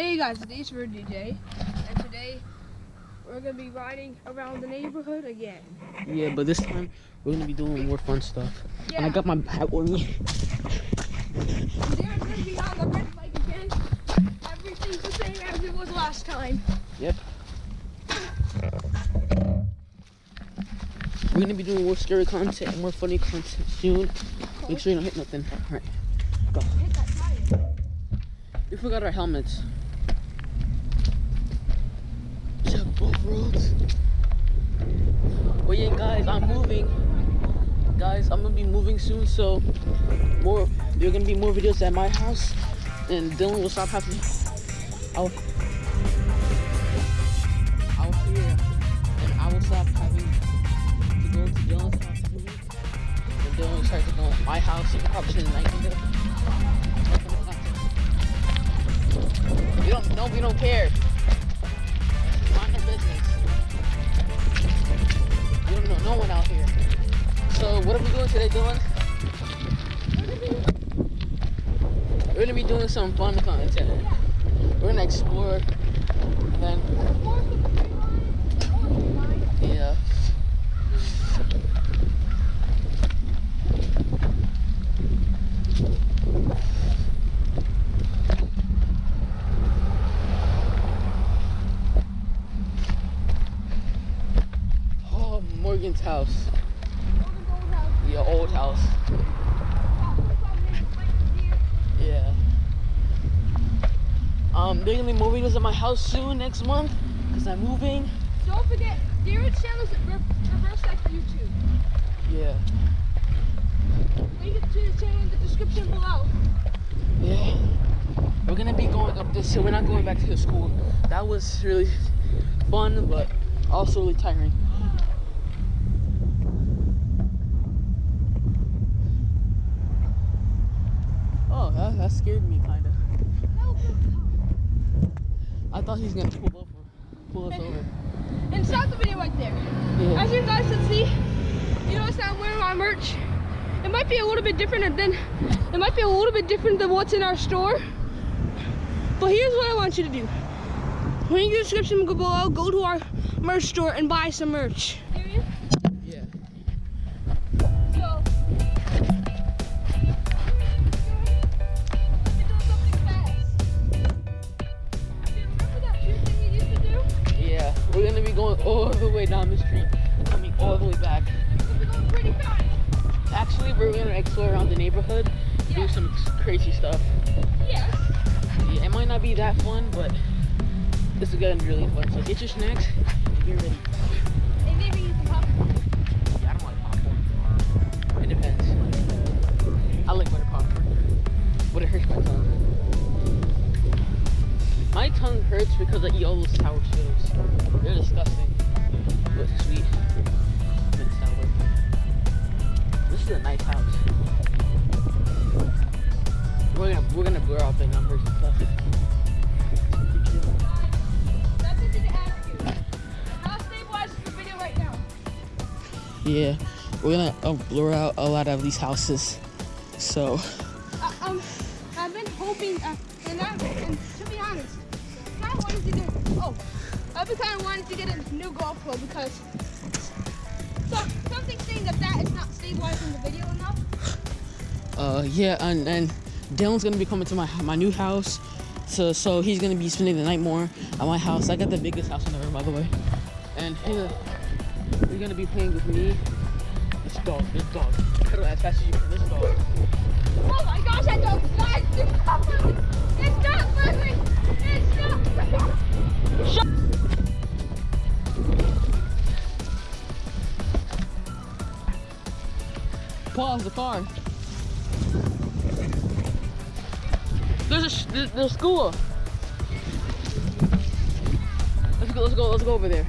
Hey guys, today's for DJ, and today we're gonna be riding around the neighborhood again. Yeah, but this time we're gonna be doing more fun stuff. Yeah, And I got my hat with me. they're gonna be on the red bike again. Everything's the same as it was last time. Yep. We're gonna be doing more scary content and more funny content soon. Make sure you don't hit nothing. Alright. Hit that tire. We forgot our helmets. Both roads. But yeah, guys, I'm moving. Guys, I'm gonna be moving soon, so more. There gonna be more videos at my house, and Dylan will stop having. I'll. I'll here, and I will stop having to go to Dylan's house. And Dylan will start to go to my house. He probably shouldn't like there. We don't no we don't care. Mind business. We don't know no one out here. So what are we doing today, Dylan? We're gonna be doing some fun content. We're gonna explore and then Morgan's house. The old house. Yeah. Um, they're gonna be more videos at my house soon next month because I'm moving. Don't forget, Darren's channel's re- reverse like YouTube. Yeah. Link to the channel in the description below. Yeah. We're gonna be going up this hill. We're not going back to the school. That was really fun, but also really tiring. Oh, that, scared me kind of. I thought he was gonna pull over, pull us over. And stop the video right there. Yeah. As you guys can see, you notice that I'm wearing my merch. It might be a little bit different than it might be a little bit different than what's in our store. But here's what I want you to do. Link in the description below, go to our merch store and buy some merch. This is really fun. So get your snacks and get ready. And maybe you can pop. Yeah, I don't like popcorn. It depends. I like butter popcorn, but it hurts my tongue. My tongue hurts because I eat all those sour Skittles. They're disgusting, but sweet and sour. This is a nice house. We're gonna we're gonna blur out the numbers and stuff. Yeah, we're gonna uh, blur out a lot of these houses. So I, um, I've been hoping, uh, and, I, and to be honest, I wanted to get. Oh, I've been kind of wanted to get a new golf club because so, something saying that that is not stabilizing the video enough. Uh, yeah, and and Dylan's gonna be coming to my my new house, so so he's gonna be spending the night more at my house. I got the biggest house in the room, by the way, and here we're gonna be playing with me. This dog, this dog, pedal as fast as you can. This dog. Oh my gosh, that dog guys, it's not moving. It's not moving. It's not moving. Pause the car. There's a sh- there's, there's school. Let's go. Let's go. Let's go over there.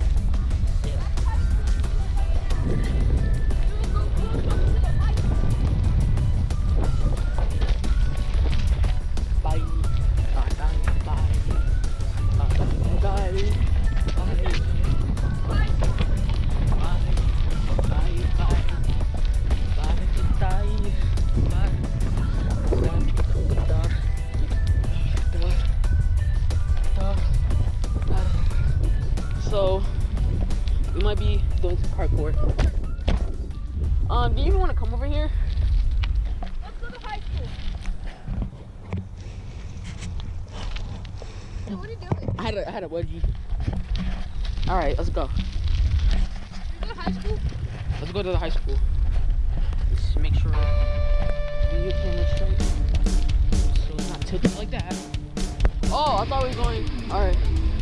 always going. All right.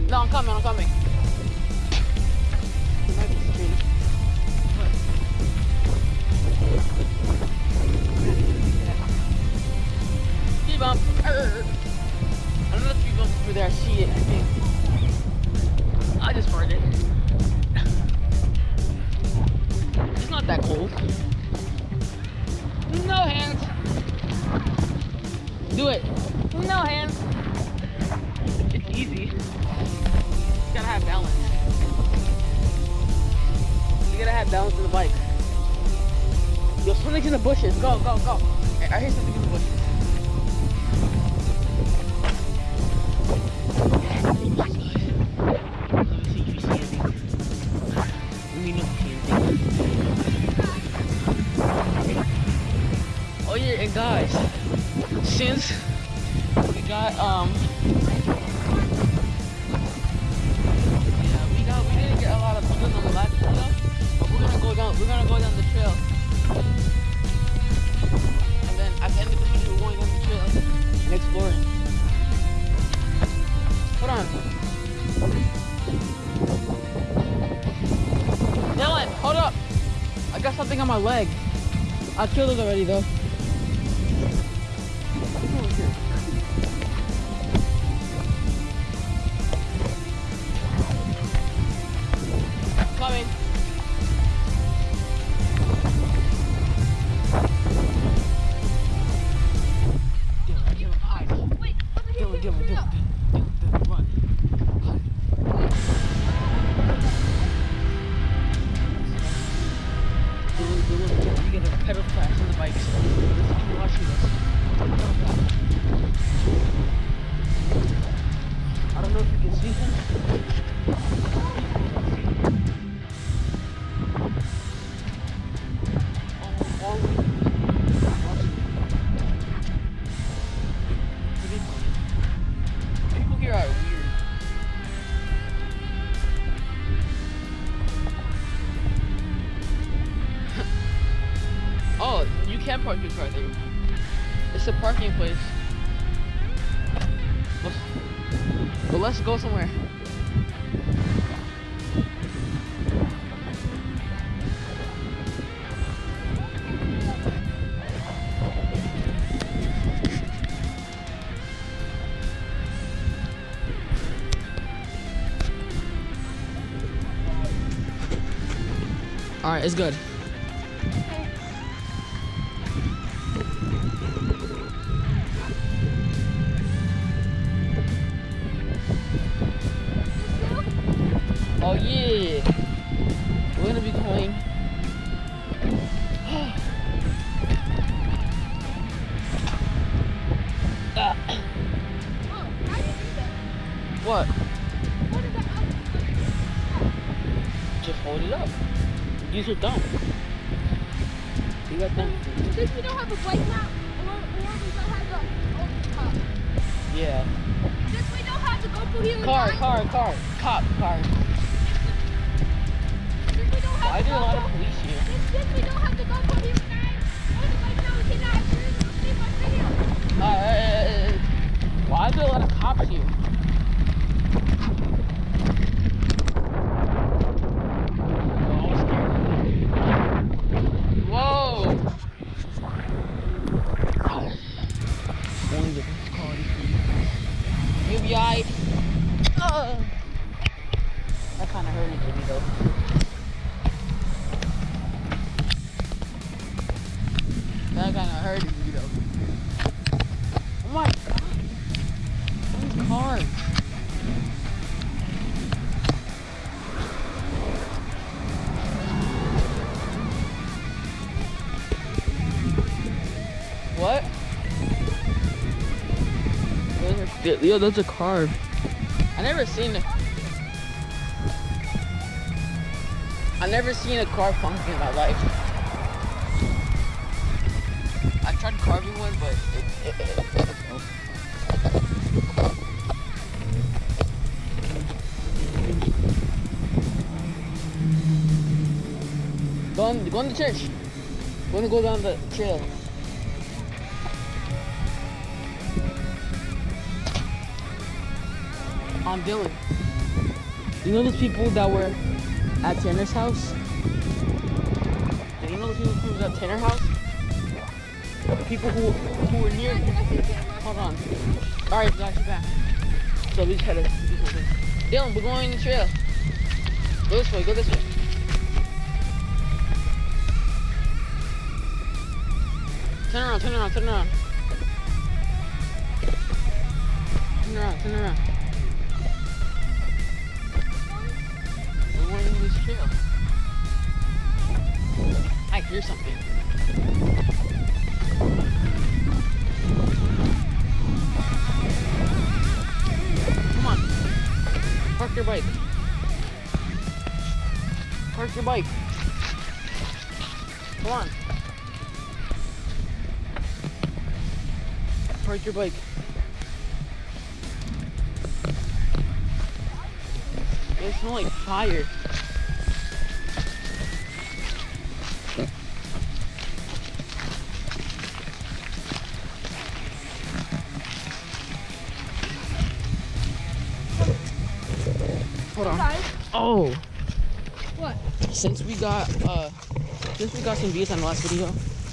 No, I'm coming. I'm coming. I hear something in the bushes. I killed it already though. car there. It's a parking place. But let's go somewhere. Alright, it's good. Oh yeah. We're gonna be going. Ah. what? Just hold it up. Use your thumb. Wait, Leo, those are carved. I never seen it. I never seen a carved pumpkin in my life. I tried carving one, but it, it, it, it. Go on, go on the church. We're gonna go down the trail. I'm Dylan. You know those people that were at Tanner's house? You know those people who was at Tanner's house? The people who who were near. Hold on. All right, got you back. So we just had to. Dylan, we're going the trail. Go this way. Go this way. Turn around. Turn around. Turn around. Turn around. Turn around. Into this trail. I hear something. Come on. Park your bike. Park your bike. Come on. Park your bike. It smells like fire. Oh, what? since we got uh, since we got some views on the last video,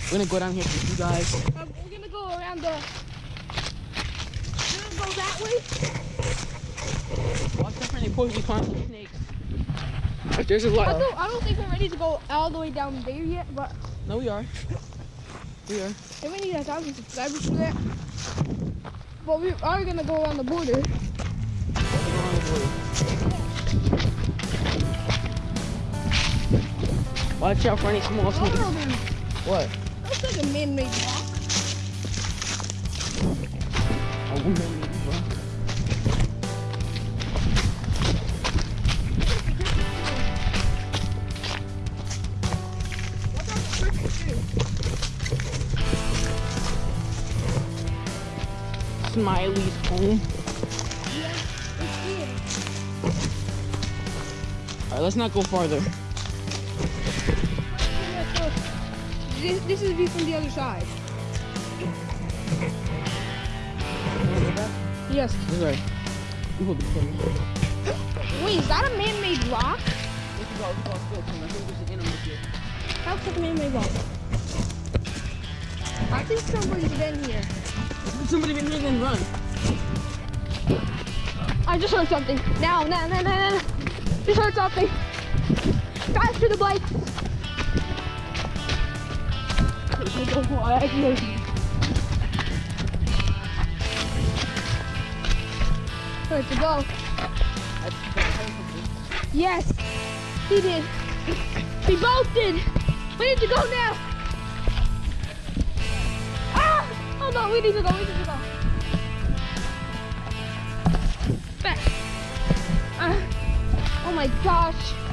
we're gonna go down here for you guys. Um, we're gonna go around the. We're gonna go that way. Watch out for any poison content snakes. There's a lot. I don't, I don't think we're ready to go all the way down there yet, but No, we are. We are. And we need a thousand subscribers for that. But we are gonna go around the border. Watch out for any small Oh, snakes. no, man. What? That's like a man-made rock. A woman. bro. What's on the first two? Smiley's home. It's here. Alright, let's not go farther. This, this is view from the other side. Yes. This way. We will be close. Wait, is that a man-made rock? It a man-made rock? I think somebody's been here. Somebody been here, then run. I just heard something. Now, now, now, now, now. Just heard something. Faster the bike. Where'd to go? Yes, he did. We both did. We need to go now. Ah! Oh no, we need to go. We need to go. Back. Ah. oh my gosh.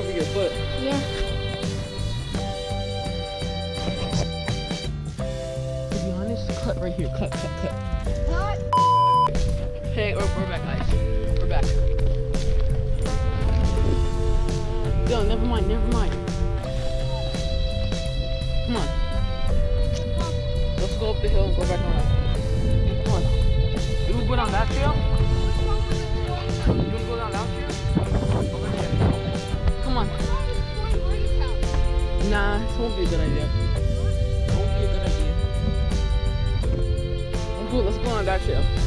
Over your foot. Yeah. To be honest, cut right here. Cut, cut, cut. What? Hey, we're, we're back, guys. We're back. Dylan, never mind, never mind. Come on. Let's go up up the hill and go back around. Come on. You wanna go down that trail? Nah, it won't be a good idea. Won't be a good idea. Let's go, let's go on that trail.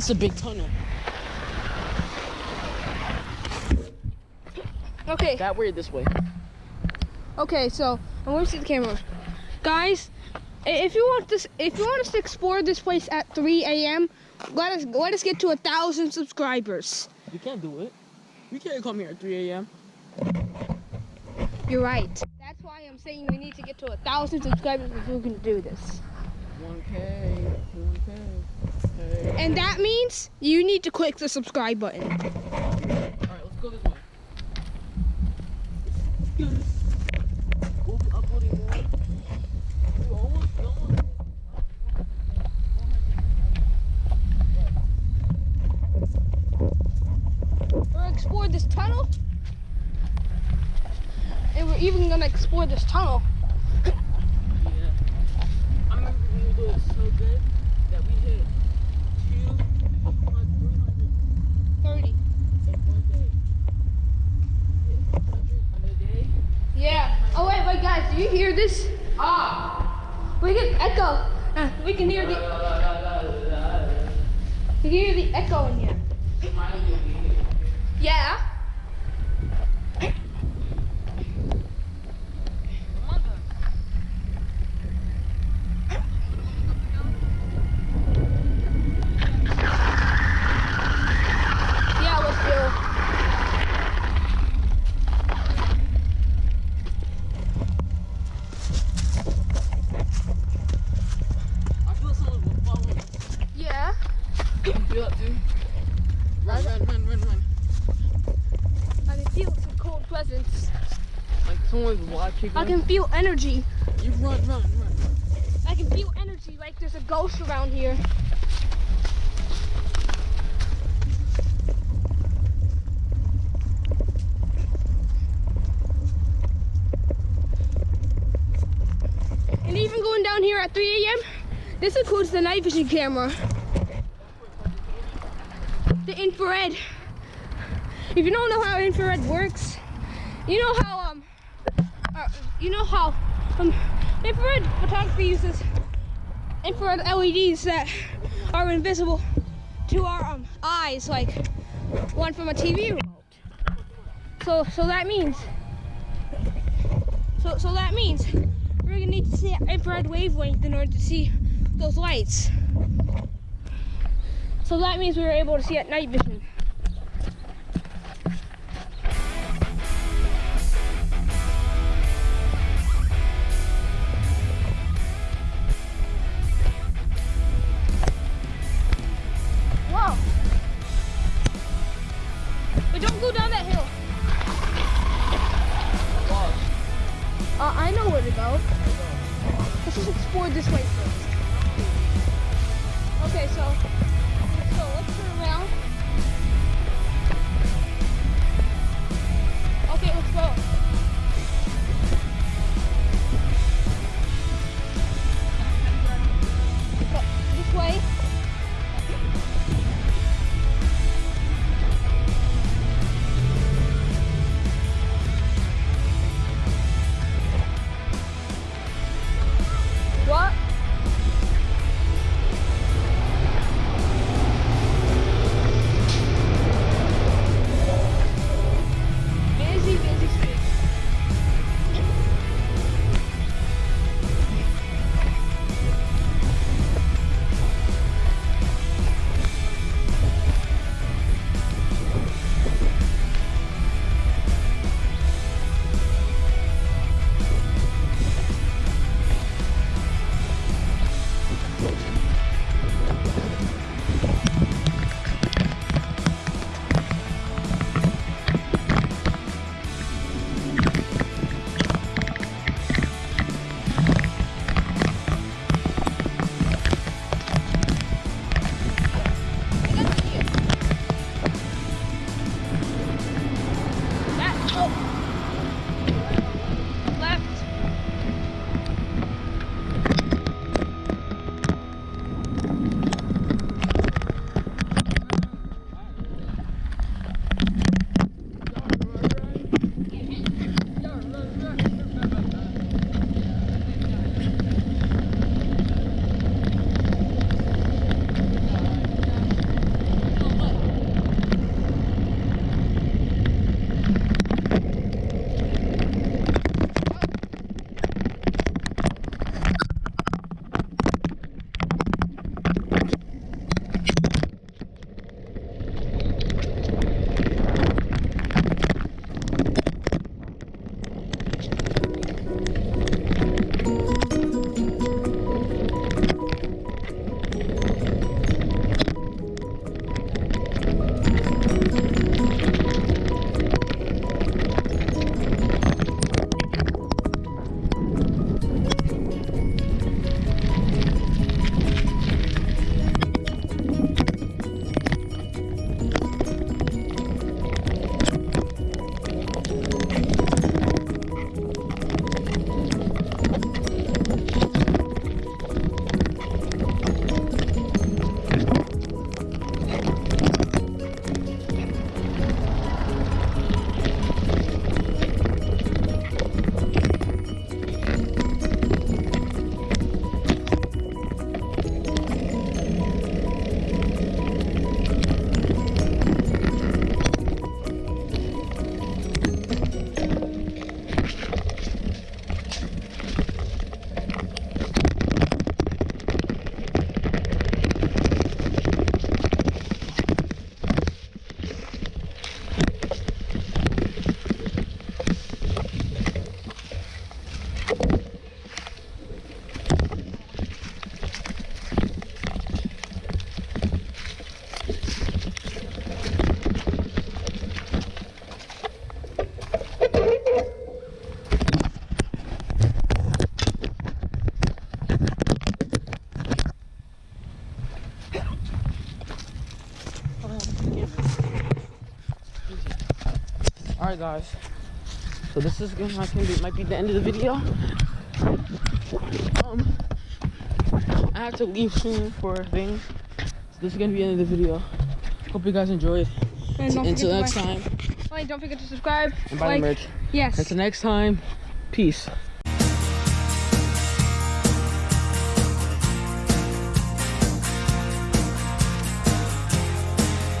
That's a big tunnel. Okay. That way this way? Okay, so I want to see the camera, guys. I- If you want this, if you want us to explore this place at 3 a.m., let us let us get to a thousand subscribers. You can't do it. You can't come here at 3 a.m. You're right. That's why I'm saying we need to get to a thousand subscribers if we can do this. 1K, 1K. Okay. And that means you need to click the subscribe button. All right, let's go this way. We'll be uploading more. We're almost done. We're gonna explore this tunnel, and we're even gonna explore this tunnel. Yeah. I remember we were doing so good that we hit 200, 300 Thirty. in one day. Hit 100 on a day. Yeah. Oh wait, wait, guys, do you hear this? Ah! We can echo. Uh, we can hear the. We can hear the echo in here. Yeah, let's do. I feel someone was following us. Yeah. You feel that too? Run, run, run, run, run. I can feel some cold presence. Like someone's watching I us. can feel energy. You run, run, run. I can feel energy like there's a ghost around here. And even going down here at 3 a.m., this includes the night vision camera. The infrared. If you don't know how infrared works, you know how you know how um, infrared photography uses infrared LEDs that are invisible to our um, eyes, like one from a TV remote. So, so that means, so, so that means we're gonna need to see infrared wavelength in order to see those lights. So that means we were able to see at night vision. Guys. So this is gonna might be, might be the end of the video. Um, I have to leave soon for things. So this is gonna be the end of the video. Hope you guys enjoyed. And Until next time, Oh, and don't forget to subscribe. and buy like, merch. Yes. Until next time, peace.